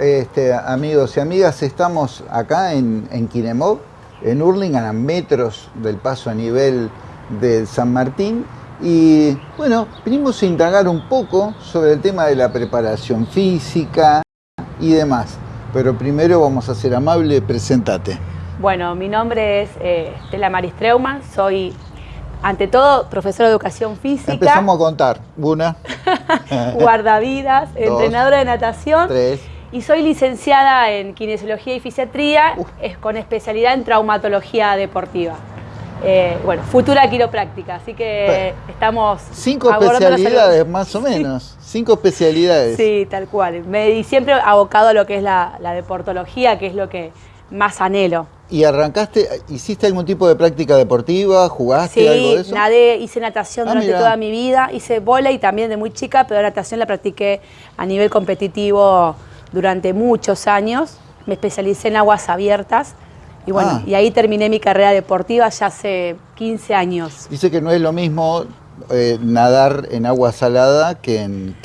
este, amigos y amigas, estamos acá en, en Kinemov, en Hurlingham, a metros del paso a nivel de San Martín. Y bueno, venimos a indagar un poco sobre el tema de la preparación física y demás. Pero primero vamos a ser amable, presentate. Bueno, mi nombre es eh, Estela Maristreuma, soy ante todo profesora de educación física. Empezamos a contar. Una. guardavidas, entrenadora de natación. Tres. Y soy licenciada en kinesiología y fisiatría, es con especialidad en traumatología deportiva. Eh, bueno, futura quiropráctica, así que estamos... Cinco especialidades más o menos, cinco especialidades. Sí, tal cual. Me, y siempre abocado a lo que es la, la deportología, que es lo que más anhelo. ¿Y arrancaste, hiciste algún tipo de práctica deportiva? ¿Jugaste algo de eso? Sí, nadé, hice natación ah, durante toda mi vida, hice bola y también de muy chica, pero natación la practiqué a nivel competitivo durante muchos años. Me especialicé en aguas abiertas y bueno, ah. y ahí terminé mi carrera deportiva ya hace 15 años. Dice que no es lo mismo eh, nadar en agua salada que en,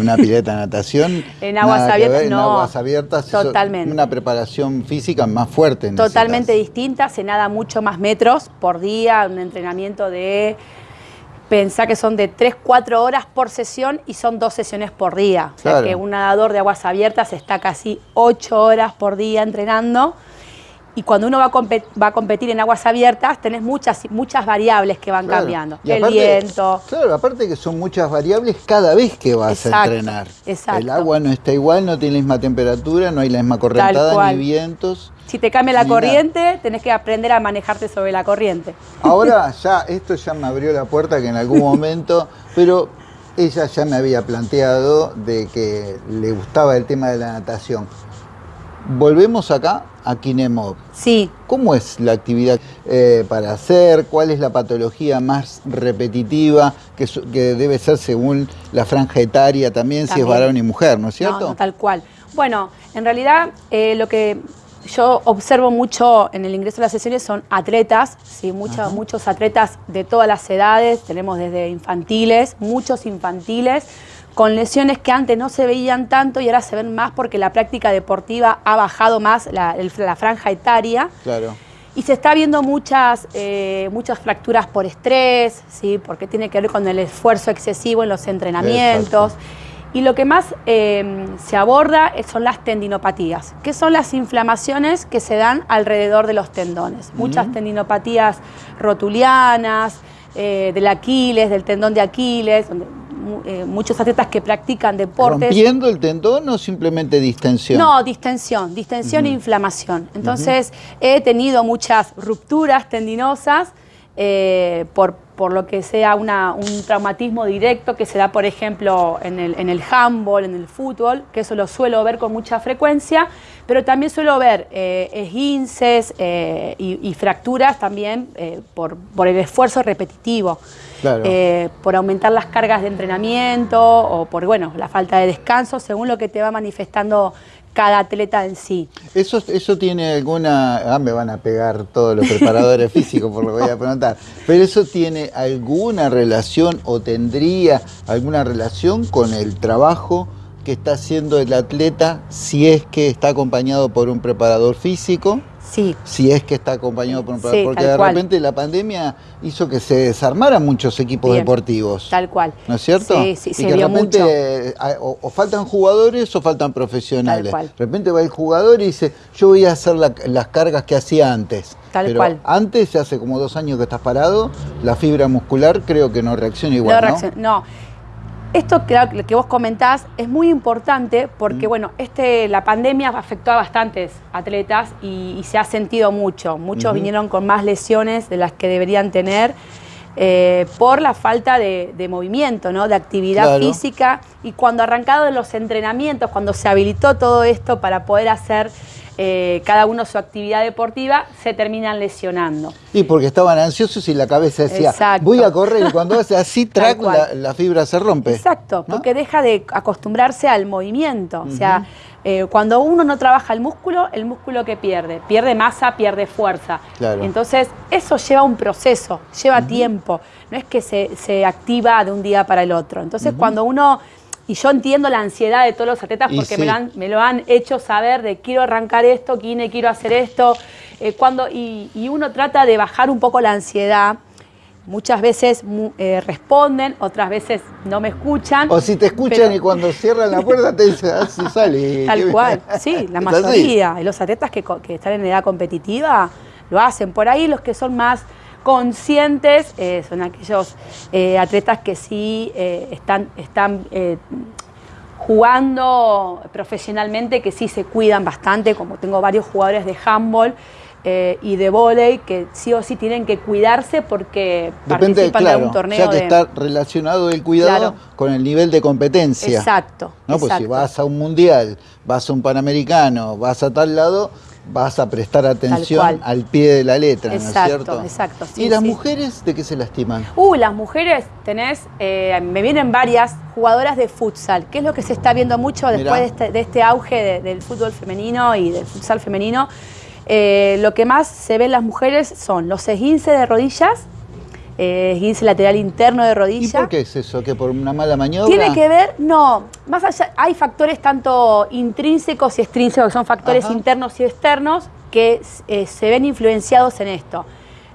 una pileta de natación. en aguas abiertas, no. En aguas abiertas, totalmente. una preparación física más fuerte. Totalmente distinta, se nada mucho más metros por día, un entrenamiento de pensá que son de 3, 4 horas por sesión y son dos sesiones por día. O sea que un nadador de aguas abiertas está casi 8 horas por día entrenando. Y cuando uno va a, competir en aguas abiertas, tenés muchas, muchas variables que van cambiando. el viento. Claro, aparte que son muchas variables cada vez que vas a entrenar. Exacto. El agua no está igual, no tiene la misma temperatura, no hay la misma correntada ni vientos. Si te cambia la corriente, tenés que aprender a manejarte sobre la corriente. Ahora ya, esto ya me abrió la puerta que en algún momento, pero ella ya me había planteado de que le gustaba el tema de la natación. Volvemos acá a Kinemov. Sí. ¿Cómo es la actividad eh, para hacer? ¿Cuál es la patología más repetitiva que, debe ser según la franja etaria también, si es varón y mujer, ¿no es cierto? tal cual. Bueno, en realidad eh, lo que yo observo mucho en el ingreso de las sesiones son atletas, ¿sí? muchos, muchos atletas de todas las edades, tenemos desde infantiles, muchos infantiles, con lesiones que antes no se veían tanto y ahora se ven más porque la práctica deportiva ha bajado más la, franja etaria. Claro. Y se está viendo muchas, eh, muchas fracturas por estrés, ¿sí? porque tiene que ver con el esfuerzo excesivo en los entrenamientos. Y lo que más eh, se aborda son las tendinopatías, que son las inflamaciones que se dan alrededor de los tendones. Muchas tendinopatías rotulianas, eh, del Aquiles, del tendón de Aquiles, donde eh, muchos atletas que practican deportes. ¿Rompiendo el tendón o simplemente distensión? No, distensión, distensión e inflamación. Entonces he tenido muchas rupturas tendinosas por, por, lo que sea una, un traumatismo directo que se da, por ejemplo, en el, en el handball, en el fútbol, que eso lo suelo ver con mucha frecuencia, pero también suelo ver eh, esguinces eh, y, fracturas también por, por, el esfuerzo repetitivo. por aumentar las cargas de entrenamiento o por bueno, la falta de descanso, según lo que te va manifestando cada atleta en sí. ¿Eso, eso tiene alguna... Ah, me van a pegar todos los preparadores físicos por lo que voy a preguntar. Pero eso tiene alguna relación o tendría alguna relación con el trabajo que está haciendo el atleta si es que está acompañado por un preparador físico? Sí. Si es que está acompañado por un sí, porque de repente la pandemia hizo que se desarmaran muchos equipos deportivos. Tal cual. ¿No es cierto? Sí, sí, y que de repente o, faltan jugadores o faltan profesionales. De repente va el jugador y dice, yo voy a hacer las cargas que hacía antes. Tal Pero cual. Antes, hace como dos años que estás parado, la fibra muscular creo que no reacciona igual, no, reacciona, no. Esto que, que vos comentás es muy importante porque, mm. bueno, este, la pandemia afectó a bastantes atletas y, se ha sentido mucho. Muchos vinieron con más lesiones de las que deberían tener eh, por la falta de, movimiento, ¿no? de actividad física. Y cuando arrancado los entrenamientos, cuando se habilitó todo esto para poder hacer eh, cada uno su actividad deportiva, se terminan lesionando. Y porque estaban ansiosos y la cabeza decía, voy a correr y cuando hace así, track, la, fibra se rompe. Exacto, porque deja de acostumbrarse al movimiento. O sea, eh, cuando uno no trabaja el músculo, el músculo que pierde, pierde masa, pierde fuerza. Entonces, eso lleva un proceso, lleva tiempo, no es que se, activa de un día para el otro. Entonces, cuando uno y yo entiendo la ansiedad de todos los atletas porque me, lo han, hecho saber de quiero arrancar esto, Kine, quiero hacer esto. Eh, cuando, y, uno trata de bajar un poco la ansiedad. Muchas veces eh, responden, otras veces no me escuchan. O si te escuchan y cuando cierran la puerta te dicen, ah, sí sale. Tal cual, sí, la mayoría. de Los atletas que, que están en edad competitiva lo hacen. Por ahí los que son más conscientes eh, son aquellos eh, atletas que sí eh, están, están jugando profesionalmente, que sí se cuidan bastante, como tengo varios jugadores de handball. y de volei que sí o sí tienen que cuidarse porque participan de un torneo. Ya que está relacionado el cuidado con el nivel de competencia. Exacto. ¿no? Pues si vas a un mundial, vas a un panamericano, vas a tal lado, vas a prestar atención al pie de la letra, ¿no es cierto? Exacto, ¿Y las mujeres de qué se lastiman? Uh, las mujeres tenés, eh, me vienen varias jugadoras de futsal, que es lo que se está viendo mucho después de este, este, auge del fútbol femenino y del futsal femenino. Eh, lo que más se ve en las mujeres son los esguinces de rodillas, eh, lateral interno de rodilla. ¿Y por qué es eso? ¿Que por una mala maniobra? Tiene que ver, no, más allá, hay factores tanto intrínsecos y extrínsecos, que son factores internos y externos, que eh, se ven influenciados en esto.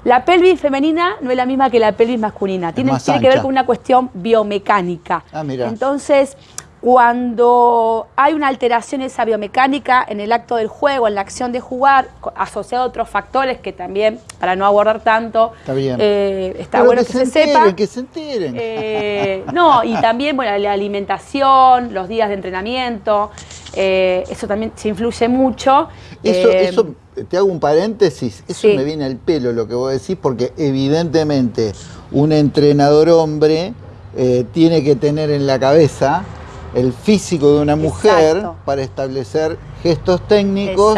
La pelvis femenina no es la misma que la pelvis masculina, tiene, tiene que ver con una cuestión biomecánica. Ah, mira. Entonces, cuando hay una alteración en esa biomecánica en el acto del juego, en la acción de jugar, asociado a otros factores que también, para no abordar tanto, está, bien. Eh, está bueno que, se, sepa. Que se enteren. Eh, no, y también bueno, la alimentación, los días de entrenamiento, eh, eso también se influye mucho. Eso, eso, te hago un paréntesis, eso me viene al pelo lo que vos decís, porque evidentemente un entrenador hombre tiene que tener en la cabeza el físico de una mujer para establecer gestos técnicos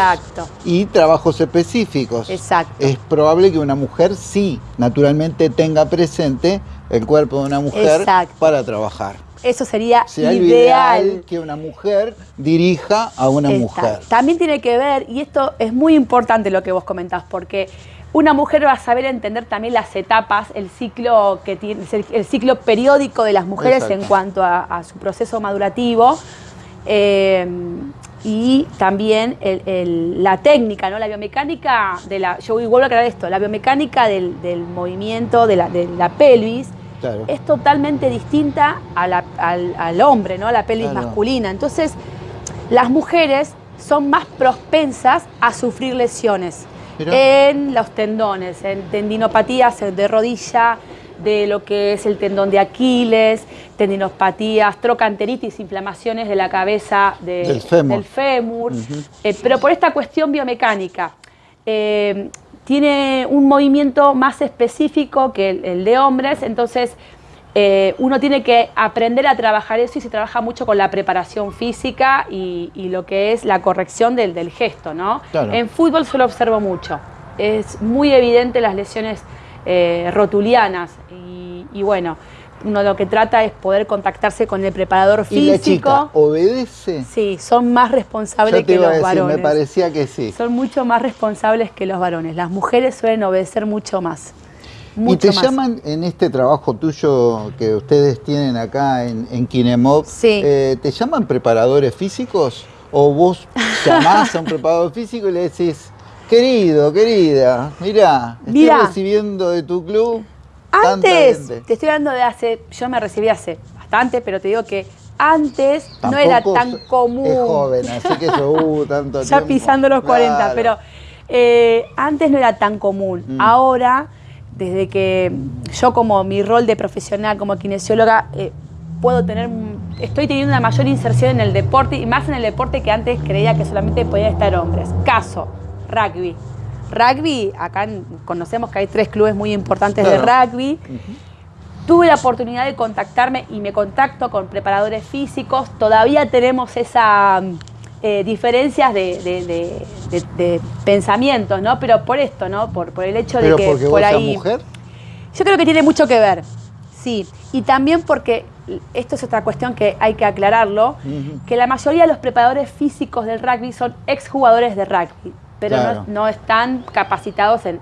y trabajos específicos. Exacto. Es probable que una mujer sí, naturalmente, tenga presente el cuerpo de una mujer para trabajar. Eso sería, ideal. que una mujer dirija a una mujer. También tiene que ver, y esto es muy importante lo que vos comentás, porque una mujer va a saber entender también las etapas, el ciclo que tiene, el ciclo periódico de las mujeres en cuanto a, su proceso madurativo. Eh, y también la técnica, ¿no? la biomecánica de la. Yo vuelvo a aclarar esto, la biomecánica del, movimiento de la, pelvis es totalmente distinta al, hombre, ¿no? a la pelvis masculina. Entonces, las mujeres son más propensas a sufrir lesiones en los tendones, en tendinopatías de rodilla, de lo que es el tendón de Aquiles, tendinopatías, trocanteritis, inflamaciones de la cabeza del fémur, eh, pero por esta cuestión biomecánica. Eh, tiene un movimiento más específico que el de hombres, entonces eh, uno tiene que aprender a trabajar eso y se trabaja mucho con la preparación física y, lo que es la corrección del, gesto, ¿no? En fútbol solo observo mucho. Es muy evidente las lesiones eh, rotulianas y, bueno, uno lo que trata es poder contactarse con el preparador físico. ¿Y la chica obedece? Sí, son más responsables que los varones. Me parecía que sí. Son mucho más responsables que los varones. Las mujeres suelen obedecer mucho más y te llaman en este trabajo tuyo que ustedes tienen acá en, en eh, ¿te llaman preparadores físicos? ¿O vos llamás a un preparador físico y le decís, querido, querida, mira, estoy recibiendo de tu club Antes, te estoy hablando de hace, yo me recibí hace bastante, pero te digo que antes no era tan común. Es joven, así que yo, uh, tanto Ya pisando los 40, pero eh, antes no era tan común. Mm. Ahora desde que yo como mi rol de profesional como kinesióloga eh, puedo tener, estoy teniendo una mayor inserción en el deporte y más en el deporte que antes creía que solamente podían estar hombres. Caso, rugby. Rugby, acá conocemos que hay tres clubes muy importantes de rugby. Tuve la oportunidad de contactarme y me contacto con preparadores físicos. Todavía tenemos esa eh, diferencias de, pensamientos, ¿no? Pero por esto, ¿no? Por, por el hecho de que porque por vos ahí. mujer? Yo creo que tiene mucho que ver, sí. Y también porque esto es otra cuestión que hay que aclararlo, que la mayoría de los preparadores físicos del rugby son exjugadores de rugby, pero no, están capacitados en,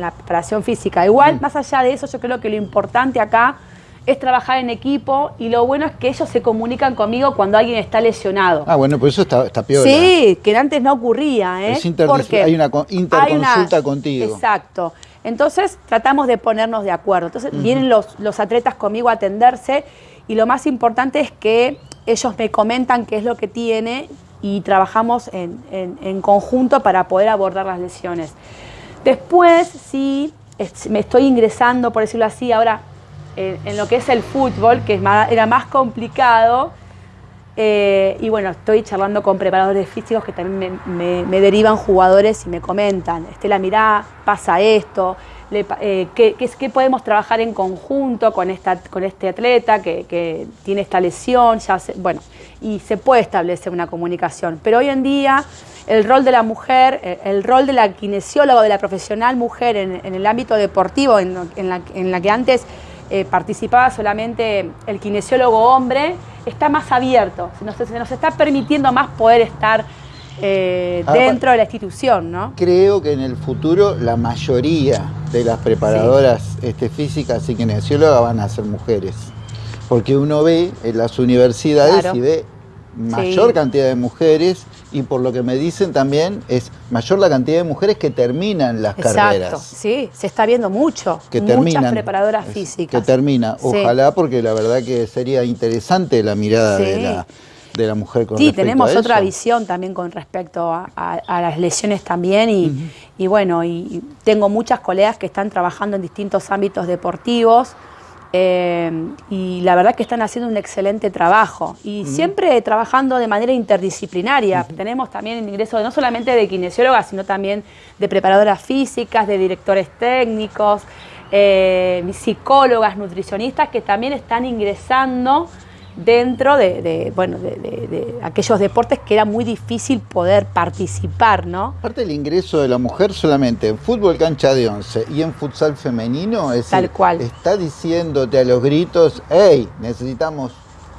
la preparación física. Igual, más allá de eso, yo creo que lo importante acá es trabajar en equipo y lo bueno es que ellos se comunican conmigo cuando alguien está lesionado. Ah, bueno, pues eso está, está peor. Sí, que antes no ocurría, ¿eh? Es Porque hay una interconsulta contigo. Exacto. Entonces tratamos de ponernos de acuerdo. Entonces vienen los, los atletas conmigo a atenderse y lo más importante es que ellos me comentan qué es lo que tiene y trabajamos en, conjunto para poder abordar las lesiones. Después, sí, me estoy ingresando, por decirlo así, ahora en, lo que es el fútbol, que era más complicado. Eh, y bueno, estoy charlando con preparadores físicos que también me, derivan jugadores y me comentan, Estela, mirá, pasa esto, eh, ¿qué, podemos trabajar en conjunto con, esta, con este atleta que, tiene esta lesión, bueno, y se puede establecer una comunicación. Pero hoy en día el rol de la mujer, eh, el rol de la kinesióloga, de la profesional mujer en, el ámbito deportivo, en, la, que antes eh, participaba solamente el kinesiólogo hombre, está más abierto, se nos, se nos está permitiendo más poder estar eh, ah, dentro de la institución, ¿no? Creo que en el futuro la mayoría de las preparadoras este, físicas y kinesiólogas van a ser mujeres. Porque uno ve en las universidades y ve mayor cantidad de mujeres y por lo que me dicen también es mayor la cantidad de mujeres que terminan las Exacto. carreras. Sí, se está viendo mucho. Que Muchas preparadoras físicas. Que termina. Ojalá porque la verdad que sería interesante la mirada de la de la mujer con Sí, tenemos otra visión también con respecto a, las lesiones también y, bueno, y tengo muchas colegas que están trabajando en distintos ámbitos deportivos eh, y la verdad que están haciendo un excelente trabajo. Y siempre trabajando de manera interdisciplinaria. Tenemos también el ingreso no solamente de kinesiólogas, sino también de preparadoras físicas, de directores técnicos, eh, psicólogas, nutricionistas que también están ingresando dentro de, bueno, de, aquellos deportes que era muy difícil poder participar, ¿no? Aparte del ingreso de la mujer solamente en fútbol cancha de once y en futsal femenino, es Tal cual. está diciéndote a los gritos, hey, necesitamos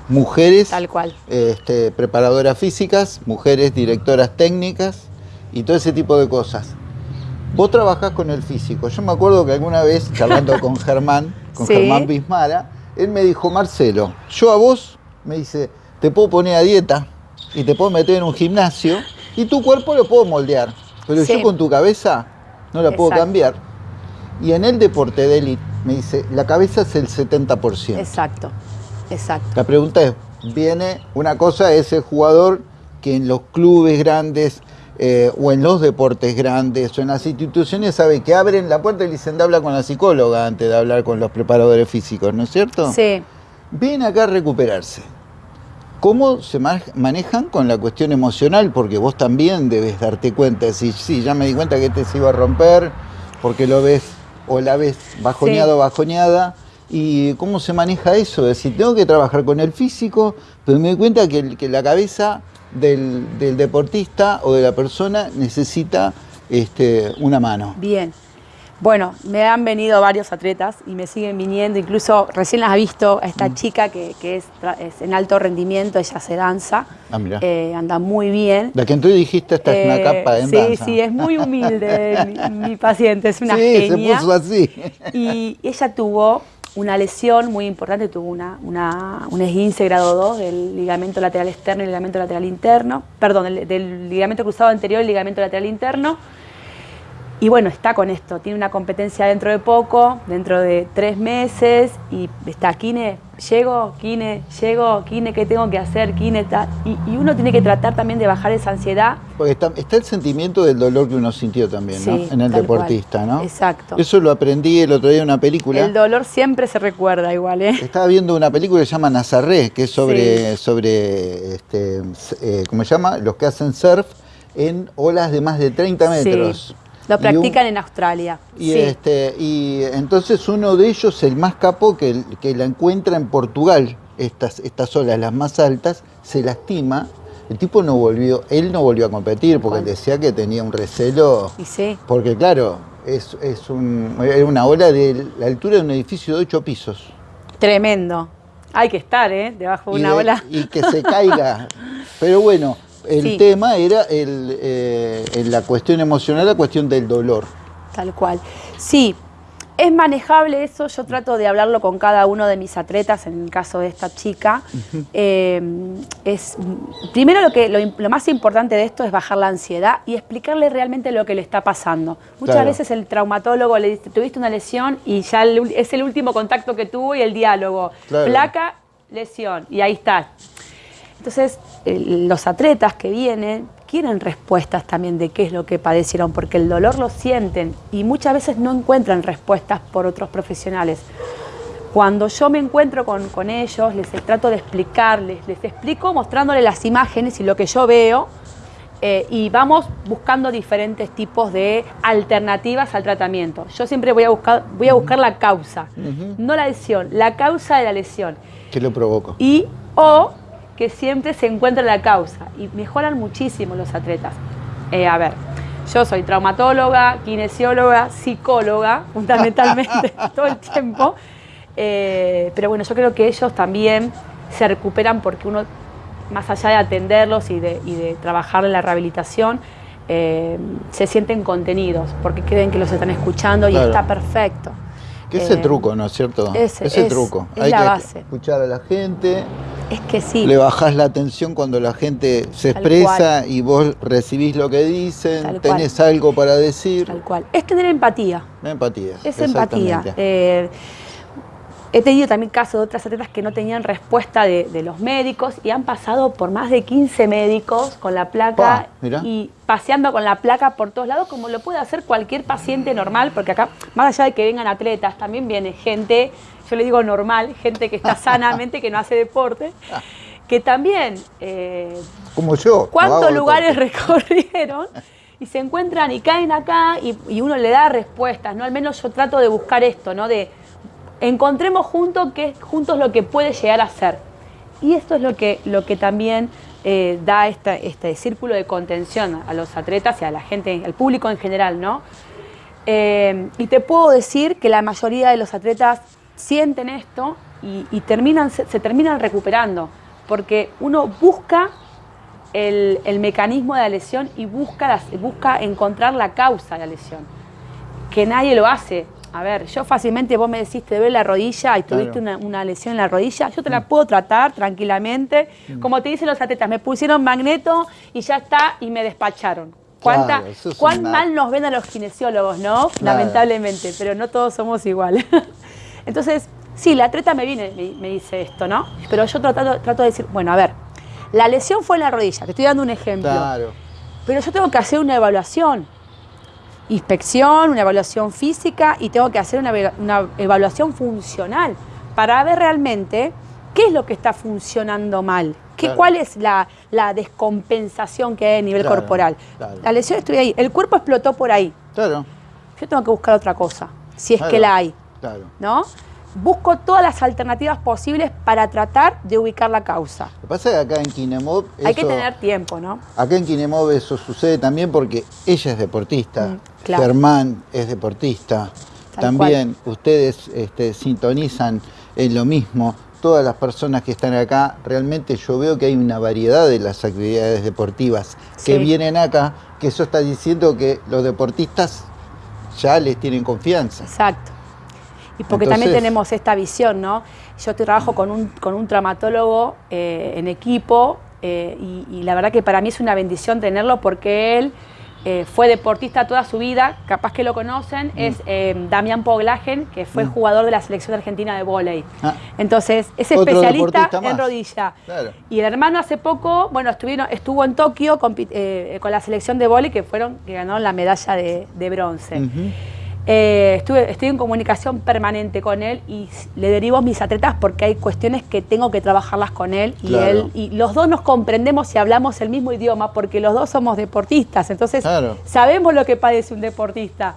mujeres Tal cual. Este, preparadoras físicas, mujeres directoras técnicas y todo ese tipo de cosas. Vos trabajás con el físico. Yo me acuerdo que alguna vez, charlando con Germán, con Germán Bismara, él me dijo, Marcelo, yo a vos, me dice, te puedo poner a dieta y te puedo meter en un gimnasio y tu cuerpo lo puedo moldear, pero yo con tu cabeza no la puedo cambiar. Y en el deporte de élite, me dice, la cabeza es el 70%. Exacto, exacto. La pregunta es, viene una cosa, es el jugador que en los clubes grandes eh, o en los deportes grandes o en las instituciones sabe que abren la puerta y le dicen, habla con la psicóloga antes de hablar con los preparadores físicos, ¿no es cierto? Sí. Ven acá a recuperarse. ¿Cómo se manejan con la cuestión emocional? Porque vos también debes darte cuenta, si sí, ya me di cuenta que este se iba a romper, porque lo ves o la ves bajoneado o bajoneada. ¿Y cómo se maneja eso? Es decir, tengo que trabajar con el físico, pero me doy cuenta que, que la cabeza del, deportista o de la persona necesita este, una mano. Bien. Bueno, me han venido varios atletas y me siguen viniendo, incluso recién las ha visto a esta mm. chica que, es, en alto rendimiento, ella se danza, ah, eh, anda muy bien. La que tú dijiste, esta es una eh, capa en sí, Sí, sí, es muy humilde mi, paciente, es una sí, se puso así. Y ella tuvo una lesión muy importante, tuvo una, una, un esguince grado 2 del ligamento lateral externo y ligamento lateral interno, perdón, del, del ligamento cruzado anterior y ligamento lateral interno, y bueno, está con esto, tiene una competencia dentro de poco, dentro de tres meses, y está, Kine, llego, Kine, llego, Kine, ¿qué tengo que hacer? Kine, está. Y, uno tiene que tratar también de bajar esa ansiedad. Porque está, el sentimiento del dolor que uno sintió también, ¿no? En el deportista, ¿no? Exacto. Eso lo aprendí el otro día en una película. El dolor siempre se recuerda igual, ¿eh? Estaba viendo una película que se llama Nazaré, que es sobre, sobre este, eh, ¿cómo se llama? Los que hacen surf en olas de más de 30 metros. Lo practican en Australia. Y, este, y entonces uno de ellos, el más capo, que, que la encuentra en Portugal, estas, estas olas, las más altas, se lastima. El tipo no volvió, él no volvió a competir porque decía que tenía un recelo. Y sí. Porque claro, es, es un, una ola de la altura de un edificio de ocho pisos. Tremendo. Hay que estar, ¿eh? Debajo de una ola. Y que se caiga. Pero bueno, el tema era el, eh, la cuestión emocional, la cuestión del dolor. Tal cual. Sí, Es manejable eso, yo trato de hablarlo con cada uno de mis atletas, en el caso de esta chica. Eh, es, primero lo, que, lo, más importante de esto es bajar la ansiedad y explicarle realmente lo que le está pasando. Muchas veces el traumatólogo le dice, tuviste una lesión y ya es el último contacto que tuvo y el diálogo. Placa, lesión, y ahí está. Entonces, los atletas que vienen quieren respuestas también de qué es lo que padecieron, porque el dolor lo sienten y muchas veces no encuentran respuestas por otros profesionales. Cuando yo me encuentro con, ellos, les trato de explicarles, les explico mostrándoles las imágenes y lo que yo veo, eh, y vamos buscando diferentes tipos de alternativas al tratamiento. Yo siempre voy a buscar, voy a buscar la causa, no la lesión, la causa de la lesión. ¿Qué lo provoca? Y o que siempre se encuentra la causa y mejoran muchísimo los atletas. Eh, a ver, yo soy traumatóloga, kinesióloga, psicóloga, fundamentalmente todo el tiempo, eh, pero bueno, yo creo que ellos también se recuperan porque uno, más allá de atenderlos y de, trabajar en la rehabilitación, eh, se sienten contenidos porque creen que los están escuchando y está perfecto. ese truco, ¿no es cierto? Ese, ese truco. Hay que escuchar a la gente, es que sí. Le bajás la atención cuando la gente se expresa y vos recibís lo que dicen, tenés algo para decir. Tal cual. Es tener empatía. Empatía. Es empatía. Eh, he tenido también casos de otras atletas que no tenían respuesta de, los médicos y han pasado por más de 15 médicos con la placa y paseando con la placa por todos lados, como lo puede hacer cualquier paciente normal, porque acá, más allá de que vengan atletas, también viene gente yo le digo normal, gente que está sanamente, que no hace deporte, que también... Eh, Como yo. ¿Cuántos lugares recorrieron? Y se encuentran y caen acá y, uno le da respuestas, ¿no? Al menos yo trato de buscar esto, ¿no? De encontremos juntos qué juntos lo que puede llegar a ser. Y esto es lo que, lo que también eh, da este círculo de contención a los atletas y a la gente, al público en general, ¿no? Eh, y te puedo decir que la mayoría de los atletas sienten esto y, terminan, se, terminan recuperando, porque uno busca el, mecanismo de la lesión y busca, busca encontrar la causa de la lesión, que nadie lo hace. A ver, yo fácilmente, vos me decís, te duele la rodilla y tuviste una, lesión en la rodilla, yo te la mm. puedo tratar tranquilamente. Mm. Como te dicen los atletas, me pusieron magneto y ya está, y me despacharon. ¿Cuánta, ¿Cuán mal nos ven a los kinesiólogos, no? Lamentablemente, pero no todos somos iguales. Entonces, sí, la atleta me viene, me, dice esto, ¿no? Pero yo trato, trato de decir, bueno, a ver, la lesión fue en la rodilla, te estoy dando un ejemplo. Claro. Pero yo tengo que hacer una evaluación. Inspección, una evaluación física y tengo que hacer una, evaluación funcional para ver realmente qué es lo que está funcionando mal. ¿Qué, ¿Cuál es la, descompensación que hay a nivel corporal? La lesión estoy ahí, el cuerpo explotó por ahí. Claro. Yo tengo que buscar otra cosa, si es que la hay. ¿No? Busco todas las alternativas posibles para tratar de ubicar la causa. Lo que pasa es que acá en Kinemov... Hay que tener tiempo, ¿no? Acá en Kinemov eso sucede también porque ella es deportista, mm, Germán es deportista, también ustedes este, sintonizan en lo mismo. Todas las personas que están acá, realmente yo veo que hay una variedad de las actividades deportivas que vienen acá, que eso está diciendo que los deportistas ya les tienen confianza. Exacto y porque también tenemos esta visión, ¿no? Yo trabajo con un, con un traumatólogo eh, en equipo eh, y, la verdad que para mí es una bendición tenerlo porque él eh, fue deportista toda su vida, capaz que lo conocen, mm. es Damián Poglagen, que fue mm. jugador de la selección argentina de vóley. Ah. Entonces, es especialista en rodilla. Y el hermano hace poco, bueno, estuvieron, estuvo en Tokio con, la selección de vóley que fueron, que ganaron la medalla de, bronce. Eh, estuve, estoy en comunicación permanente con él y le derivo mis atletas porque hay cuestiones que tengo que trabajarlas con él y él y los dos nos comprendemos y hablamos el mismo idioma porque los dos somos deportistas, entonces sabemos lo que padece un deportista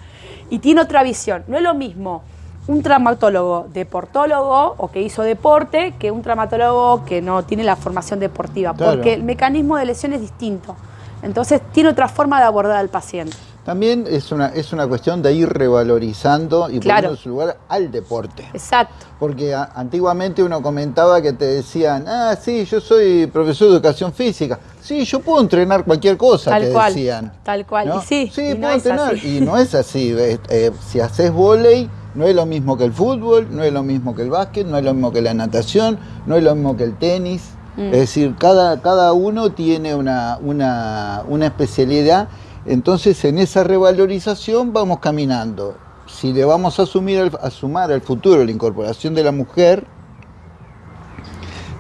y tiene otra visión. No es lo mismo un traumatólogo deportólogo o que hizo deporte que un traumatólogo que no tiene la formación deportiva, porque el mecanismo de lesión es distinto. Entonces tiene otra forma de abordar al paciente. También es una, es una cuestión de ir revalorizando y poniendo en su lugar al deporte. Exacto. Porque antiguamente uno comentaba que te decían, ah, sí, yo soy profesor de educación física. Sí, yo puedo entrenar cualquier cosa, tal te cual, decían. Tal cual, y sí. Sí, puedo entrenar. Y no es así. Eh, si haces volei, No es lo mismo que el fútbol, no es lo mismo que el básquet, no es lo mismo que la natación, no es lo mismo que el tenis. Mm. Es decir, cada, cada uno tiene una, una, una especialidad. Entonces, en esa revalorización vamos caminando. Si le vamos a, asumir, a sumar al futuro la incorporación de la mujer,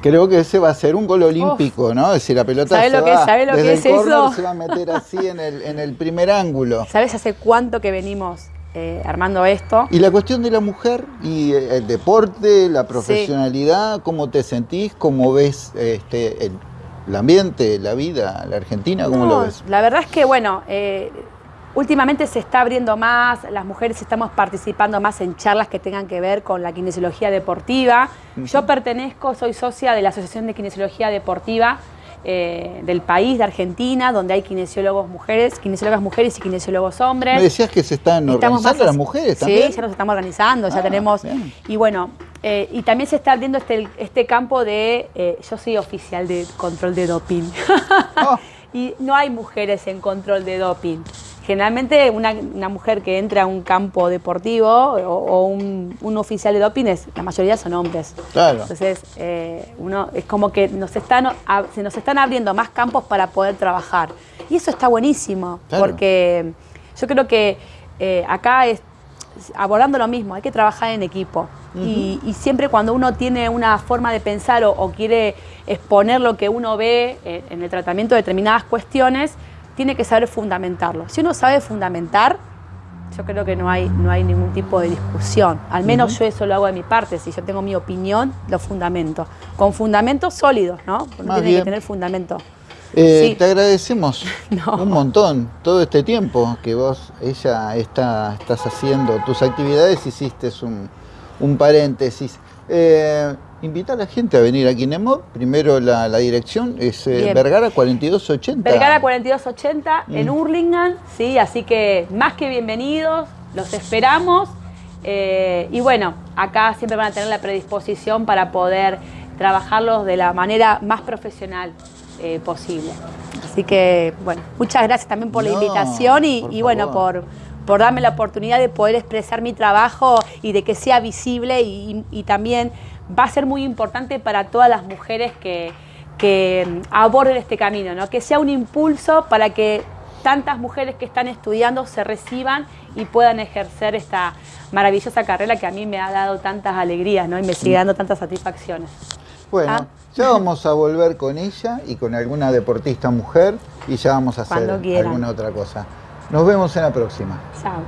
creo que ese va a ser un gol olímpico, ¿no? Es decir, la pelota se lo va, que, lo que es eso? se va a meter así en el, en el primer ángulo. ¿Sabes hace cuánto que venimos eh, armando esto? Y la cuestión de la mujer y el deporte, la profesionalidad, ¿cómo te sentís? ¿Cómo ves este, el, ambiente, la vida, la Argentina? ¿Cómo lo ves? La verdad es que, bueno... Eh, Últimamente se está abriendo más, las mujeres estamos participando más en charlas que tengan que ver con la kinesiología deportiva. Yo pertenezco, soy socia de la Asociación de Kinesiología Deportiva eh, del país, de Argentina, donde hay kinesiólogos mujeres, kinesiólogas mujeres y kinesiólogos hombres. Me decías que se están organizando las mujeres también. Sí, ya nos estamos organizando, ya ah, tenemos... Y bueno, eh, y también se está abriendo este, este campo de... Eh, yo soy oficial de control de doping. Oh. y no hay mujeres en control de doping. Generalmente una, mujer que entra a un campo deportivo o, un, oficial de doping, la mayoría son hombres. Claro. Entonces, eh, uno es como que nos están, se nos están abriendo más campos para poder trabajar. Y eso está buenísimo, porque yo creo que eh, acá es abordando lo mismo, hay que trabajar en equipo. y, siempre cuando uno tiene una forma de pensar o, quiere exponer lo que uno ve eh, en el tratamiento de determinadas cuestiones, tiene que saber fundamentarlo. Si uno sabe fundamentar, yo creo que no hay, no hay ningún tipo de discusión. Al menos yo eso lo hago de mi parte. Si yo tengo mi opinión, lo fundamento. Con fundamentos sólidos, ¿no? Porque tiene que tener fundamento. Eh, te agradecemos un montón todo este tiempo que vos, ella, está, estás haciendo tus actividades, hiciste un, un paréntesis. Eh, invita a la gente a venir a Kinemo. Primero la, dirección es eh, Vergara 4280. Vergara 4280 en mm. Hurlingham, sí, así que más que bienvenidos, los esperamos. Eh, y bueno, acá siempre van a tener la predisposición para poder trabajarlos de la manera más profesional eh, posible. Así que, bueno, muchas gracias también por la invitación y, bueno, por, por darme la oportunidad de poder expresar mi trabajo y de que sea visible y también va a ser muy importante para todas las mujeres que, que aborden este camino, ¿no? que sea un impulso para que tantas mujeres que están estudiando se reciban y puedan ejercer esta maravillosa carrera que a mí me ha dado tantas alegrías ¿no? y me sigue dando tantas satisfacciones. Bueno, ah. Ya vamos a volver con ella y con alguna deportista mujer y ya vamos a hacer alguna otra cosa. Nos vemos en la próxima. Chao.